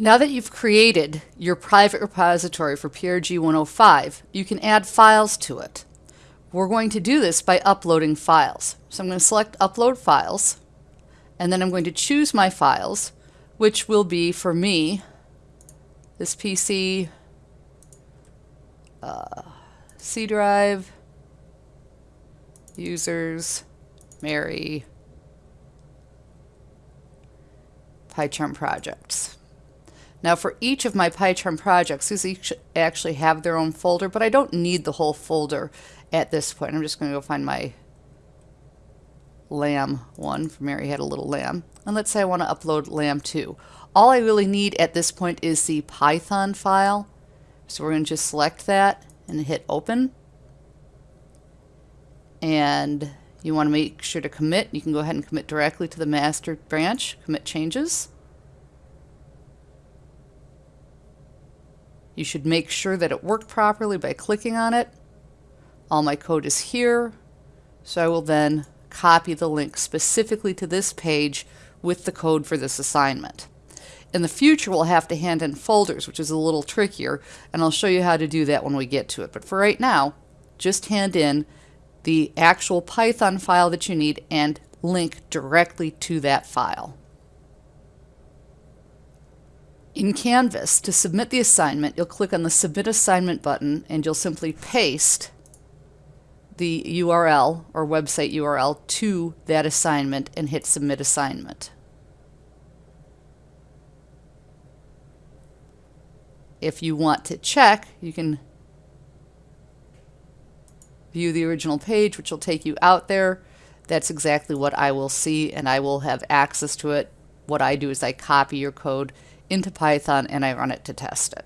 Now that you've created your private repository for PRG 105, you can add files to it. We're going to do this by uploading files. So I'm going to select Upload Files, and then I'm going to choose my files, which will be, for me, this PC, uh, C drive, users, Mary, PyCharm projects. Now for each of my PyCharm projects, these each actually have their own folder, but I don't need the whole folder at this point. I'm just going to go find my lamb one for Mary had a little lamb. And let's say I want to upload lamb 2. All I really need at this point is the Python file. So we're going to just select that and hit open. And you want to make sure to commit. You can go ahead and commit directly to the master branch, commit changes. You should make sure that it worked properly by clicking on it. All my code is here, so I will then copy the link specifically to this page with the code for this assignment. In the future, we'll have to hand in folders, which is a little trickier, and I'll show you how to do that when we get to it. But for right now, just hand in the actual Python file that you need and link directly to that file. In Canvas, to submit the assignment, you'll click on the Submit Assignment button and you'll simply paste the URL or website URL to that assignment and hit Submit Assignment. If you want to check, you can view the original page, which will take you out there. That's exactly what I will see and I will have access to it. What I do is I copy your code into Python and I run it to test it.